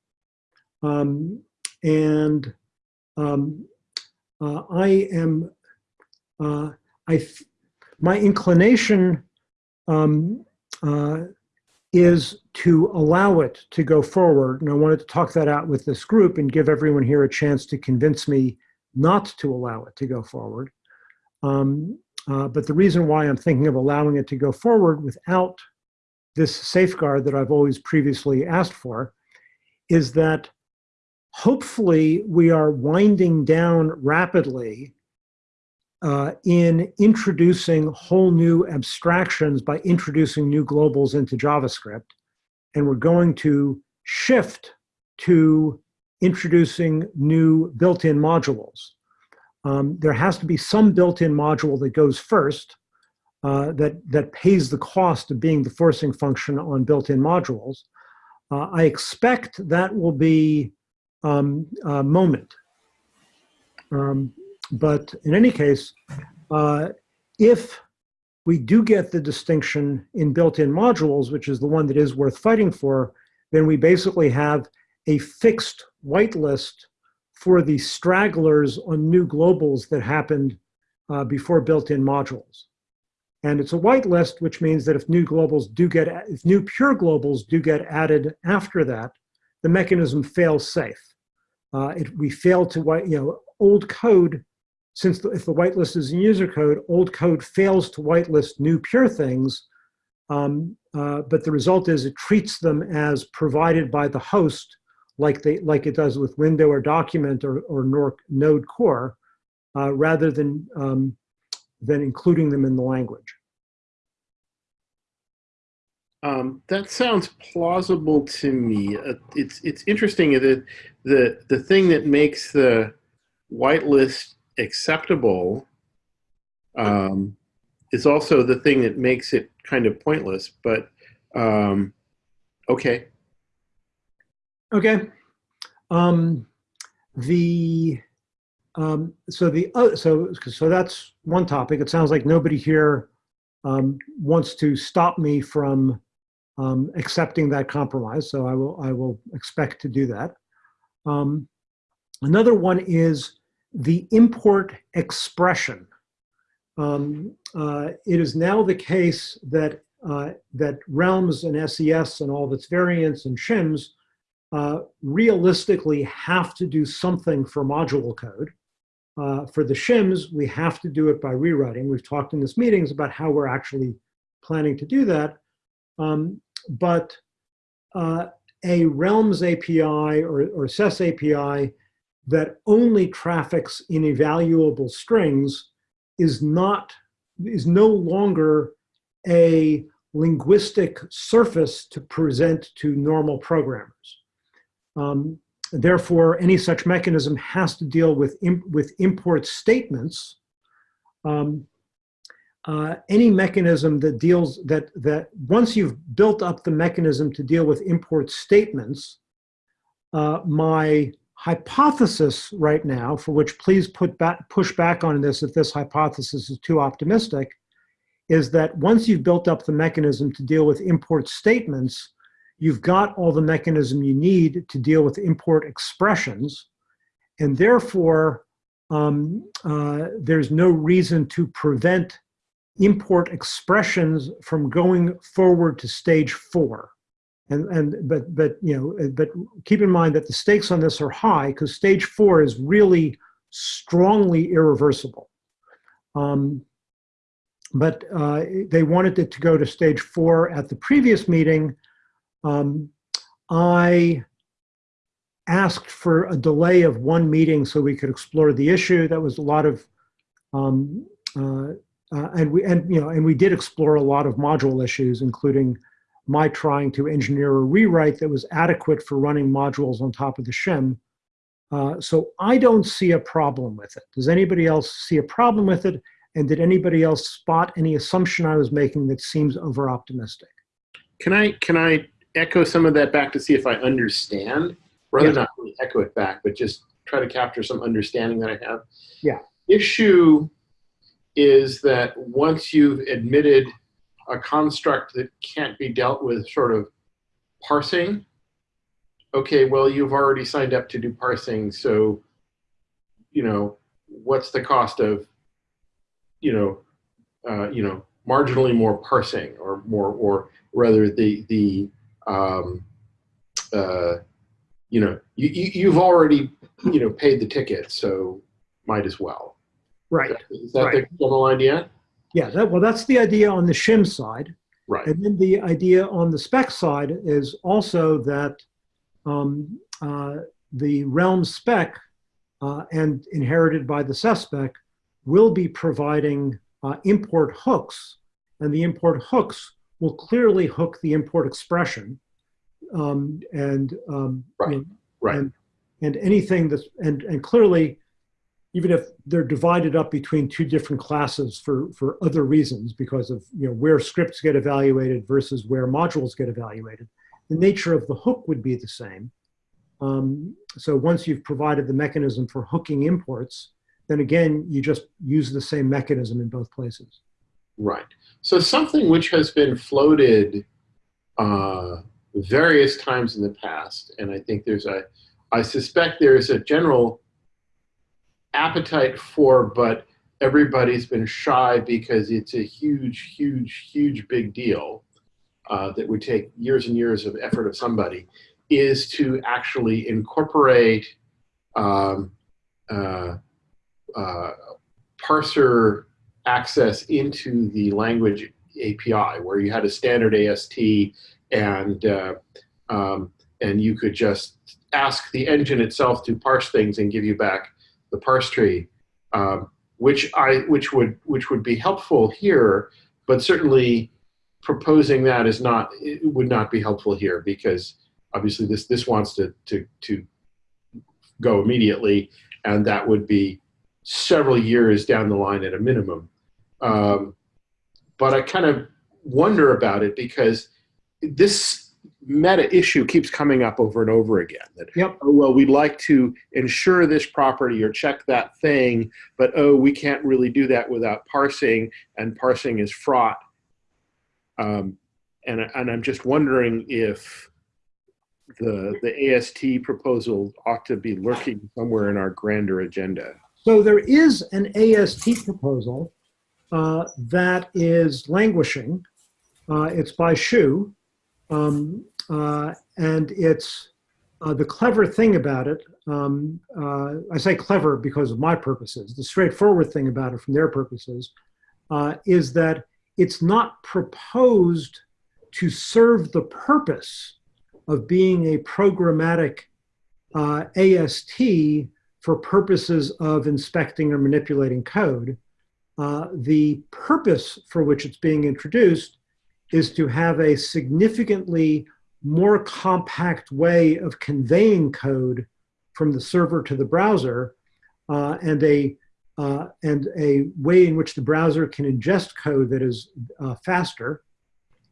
[SPEAKER 1] Um, and um, uh, I am, uh, I, my inclination um, uh, is to allow it to go forward. And I wanted to talk that out with this group and give everyone here a chance to convince me not to allow it to go forward. Um, uh, but the reason why I'm thinking of allowing it to go forward without this safeguard that I've always previously asked for is that hopefully we are winding down rapidly uh, in introducing whole new abstractions by introducing new globals into JavaScript. And we're going to shift to introducing new built-in modules. Um, there has to be some built-in module that goes first uh, that, that pays the cost of being the forcing function on built-in modules. Uh, I expect that will be um, moment. Um, but in any case, uh, if we do get the distinction in built-in modules, which is the one that is worth fighting for, then we basically have a fixed whitelist for the stragglers on new globals that happened uh, before built-in modules. And it's a whitelist, which means that if new globals do get, if new pure globals do get added after that, the mechanism fails safe. Uh, it, we fail to, you know, old code, since the, if the whitelist is in user code, old code fails to whitelist new pure things, um, uh, but the result is it treats them as provided by the host like they like it does with window or document or, or node core, uh, rather than um, than including them in the language.
[SPEAKER 6] Um, that sounds plausible to me. Uh, it's it's interesting that the the thing that makes the whitelist acceptable um, is also the thing that makes it kind of pointless. But um, okay,
[SPEAKER 1] Okay. Um, the um, so the uh, so so that's one topic. It sounds like nobody here um, wants to stop me from um, accepting that compromise. So I will I will expect to do that. Um, another one is the import expression. Um, uh, it is now the case that uh, that realms and SES and all of its variants and shims uh, realistically have to do something for module code. Uh, for the shims, we have to do it by rewriting. We've talked in this meetings about how we're actually planning to do that. Um, but uh, a Realms API or, or SES API that only traffics in evaluable strings is not, is no longer a linguistic surface to present to normal programmers. Um, therefore, any such mechanism has to deal with, imp with import statements. Um, uh, any mechanism that deals that that once you've built up the mechanism to deal with import statements, uh, my hypothesis right now, for which please put back push back on this if this hypothesis is too optimistic, is that once you've built up the mechanism to deal with import statements, you've got all the mechanism you need to deal with import expressions, and therefore um, uh, there's no reason to prevent import expressions from going forward to stage four. And, and but but you know but keep in mind that the stakes on this are high because stage four is really strongly irreversible. Um, but uh, they wanted it to go to stage four at the previous meeting, um, I asked for a delay of one meeting so we could explore the issue. That was a lot of, um, uh, uh, and we and you know and we did explore a lot of module issues, including my trying to engineer a rewrite that was adequate for running modules on top of the shim. Uh, so I don't see a problem with it. Does anybody else see a problem with it? And did anybody else spot any assumption I was making that seems over optimistic?
[SPEAKER 6] Can I can I echo some of that back to see if I understand. rather
[SPEAKER 1] Yes.
[SPEAKER 6] not really echo it back, but just try to capture some understanding that I have.
[SPEAKER 1] Yeah.
[SPEAKER 6] Issue is that once you've admitted a construct that can't be dealt with sort of parsing, okay, well, you've already signed up to do parsing, so, you know, what's the cost of, you know, uh, you know, marginally more parsing or more, or rather the, the, um, uh, you know, you, you, you've already, you know, paid the ticket, so might as well.
[SPEAKER 1] Right.
[SPEAKER 6] Is that
[SPEAKER 1] Right.
[SPEAKER 6] the general idea?
[SPEAKER 1] Yeah, that, well, that's the idea on the shim side.
[SPEAKER 6] Right.
[SPEAKER 1] And then the idea on the spec side is also that um, uh, the realm spec uh, and inherited by the SES spec will be providing uh, import hooks. And the import hooks will clearly hook the import expression. Um, and, um,
[SPEAKER 6] Right,
[SPEAKER 1] know,
[SPEAKER 6] right.
[SPEAKER 1] And, and anything that's, and, and clearly, even if they're divided up between two different classes for, for other reasons, because of you know where scripts get evaluated versus where modules get evaluated, the nature of the hook would be the same. Um, so once you've provided the mechanism for hooking imports, then again, you just use the same mechanism in both places.
[SPEAKER 6] Right. So something which has been floated uh, various times in the past, and I think there's a, I suspect there's a general appetite for, but everybody's been shy because it's a huge, huge, huge big deal uh, that would take years and years of effort of somebody, is to actually incorporate um, uh, uh, parser access into the language API, where you had a standard AST and uh, um, and you could just ask the engine itself to parse things and give you back the parse tree, um, which I which would which would be helpful here, but certainly proposing that is not would not be helpful here because obviously this this wants to to to go immediately, and that would be several years down the line at a minimum. Um, but I kind of wonder about it because this meta issue keeps coming up over and over again. That
[SPEAKER 1] Yep.
[SPEAKER 6] oh well, we'd like to ensure this property or check that thing, but oh, we can't really do that without parsing, and parsing is fraught. Um, and and I'm just wondering if the the AST proposal ought to be lurking somewhere in our grander agenda.
[SPEAKER 1] So there is an AST proposal uh, that is languishing. Uh, it's by Shu. Um, uh, and it's uh, the clever thing about it. Um, uh, I say clever because of my purposes. The straightforward thing about it from their purposes uh, is that it's not proposed to serve the purpose of being a programmatic uh, AST for purposes of inspecting or manipulating code. Uh, the purpose for which it's being introduced is to have a significantly more compact way of conveying code from the server to the browser uh, and a uh, and a way in which the browser can ingest code that is uh, faster.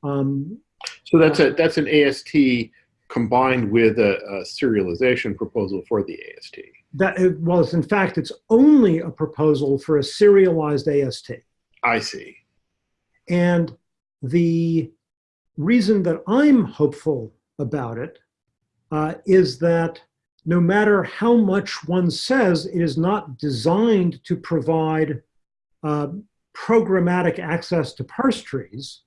[SPEAKER 1] Um,
[SPEAKER 6] So that's a that's an AST combined with a, a serialization proposal for the AST.
[SPEAKER 1] that it was, in fact, it's only a proposal for a serialized AST.
[SPEAKER 6] I see.
[SPEAKER 1] And the reason that I'm hopeful about it uh, is that no matter how much one says it is not designed to provide uh, programmatic access to parse trees,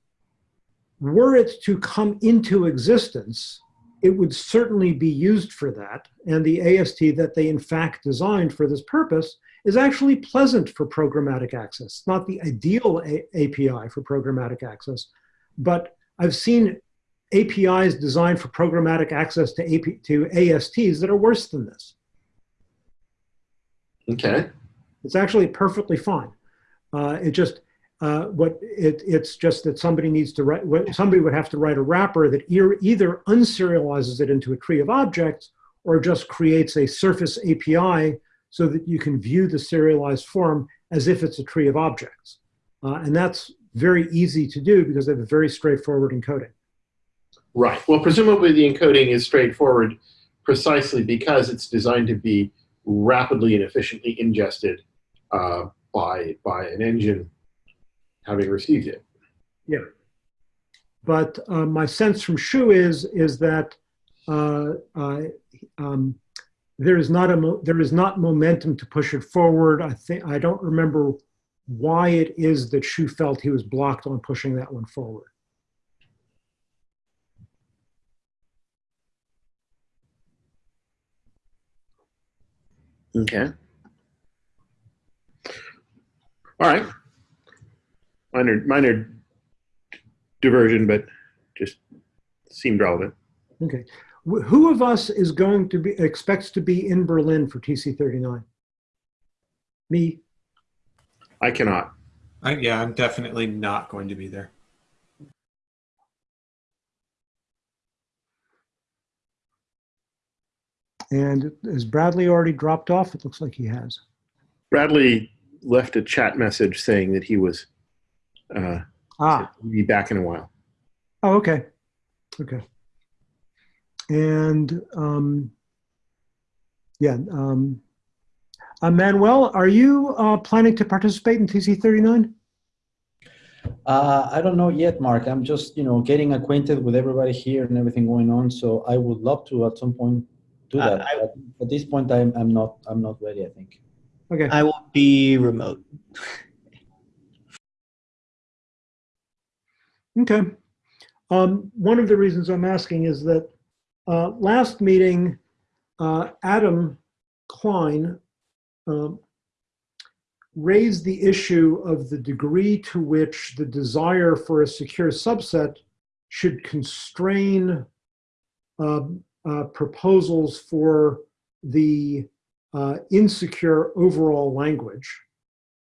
[SPEAKER 1] were it to come into existence, it would certainly be used for that. And the AST that they in fact designed for this purpose is actually pleasant for programmatic access. It's not the ideal A API for programmatic access, but I've seen APIs designed for programmatic access to, AP, to ASTs that are worse than this.
[SPEAKER 6] Okay.
[SPEAKER 1] It's actually perfectly fine. Uh, it just uh, what it, it's just that somebody needs to write. what- Somebody would have to write a wrapper that e- either unserializes it into a tree of objects or just creates a surface API so that you can view the serialized form as if it's a tree of objects. Uh, and that's very easy to do because they have a very straightforward encoding.
[SPEAKER 6] Right. Well, presumably the encoding is straightforward, precisely because it's designed to be rapidly and efficiently ingested uh, by by an engine having received it. Yeah.
[SPEAKER 1] But uh, my sense from Shu is is that uh, uh, um, there is not a mo- there is not momentum to push it forward. I think I don't remember why it is that Shu felt he was blocked on pushing that one forward.
[SPEAKER 6] Okay. All right. Minor minor diversion, but just seemed relevant.
[SPEAKER 1] Okay, who of us is going to be expects to be in Berlin for TC thirty nine? Me.
[SPEAKER 6] I cannot.
[SPEAKER 7] I, yeah, I'm definitely not going to be there.
[SPEAKER 1] And has Bradley already dropped off? It looks like he has.
[SPEAKER 6] Bradley left a chat message saying that he was uh,
[SPEAKER 1] Ah,
[SPEAKER 6] be back in a while.
[SPEAKER 1] oh, okay. Okay. And, um, yeah, um, uh, Manuel, are you uh, planning to participate in TC 39?
[SPEAKER 4] Uh, I don't know yet, Mark. I'm just, you know, getting acquainted with everybody here and everything going on. So I would love to at some point do
[SPEAKER 8] Uh,
[SPEAKER 4] that.
[SPEAKER 8] I-
[SPEAKER 4] but at this point, I'm, I'm not, I'm not ready. I think.
[SPEAKER 1] Okay.
[SPEAKER 8] I will be remote.
[SPEAKER 1] Okay. Um, one of the reasons I'm asking is that uh, last meeting, uh, Adam Klein um, raised the issue of the degree to which the desire for a secure subset should constrain um, uh, proposals for the uh, insecure overall language.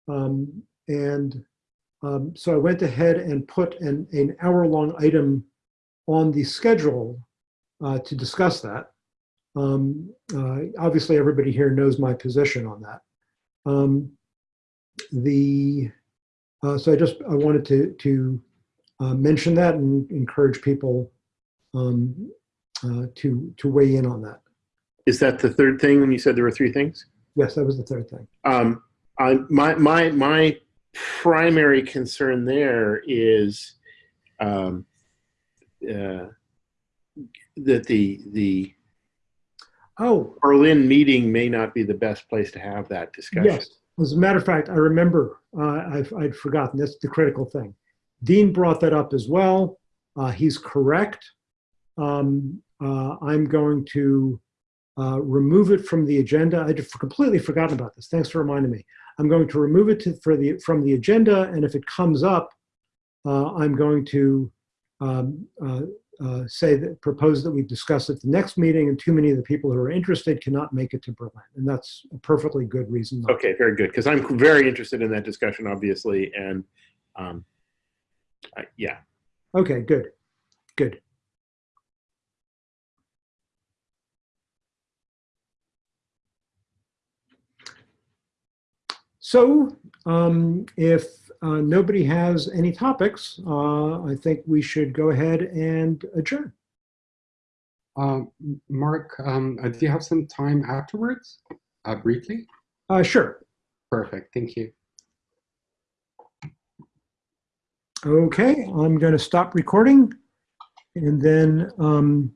[SPEAKER 1] Um, and um, so I went ahead and put an, an hour-long item on the schedule uh, to discuss that. Um, uh, obviously, everybody here knows my position on that. Um, the uh, so I just I wanted to to uh, mention that and encourage people um, uh, to to weigh in on that.
[SPEAKER 6] Is that the third thing when you said there were three things?
[SPEAKER 1] Yes, that was the third thing.
[SPEAKER 6] Um, I, my my my primary concern there is um, uh, that the the
[SPEAKER 1] Oh,
[SPEAKER 6] Berlin meeting may not be the best place to have that discussion.
[SPEAKER 1] Yes, as a matter of fact, I remember, uh, I've, I'd forgotten, that's the critical thing. Dean brought that up as well. Uh, he's correct. Um, uh, I'm going to uh, remove it from the agenda. I'd completely forgotten about this. Thanks for reminding me. I'm going to remove it to, for the, from the agenda, and if it comes up, uh, I'm going to um, uh, say that, propose that we discuss it the next meeting, and too many of the people who are interested cannot make it to Berlin. And that's a perfectly good reason.
[SPEAKER 6] Okay, very good. Because I'm very interested in that discussion, obviously, and um, I, yeah.
[SPEAKER 1] Okay, good, good. So um, if uh, nobody has any topics, uh, I think we should go ahead and adjourn.
[SPEAKER 5] Um, Mark, um, uh, do you have some time afterwards, uh, briefly?
[SPEAKER 1] Uh, sure.
[SPEAKER 5] Perfect, thank you.
[SPEAKER 1] Okay, I'm going to stop recording and then um,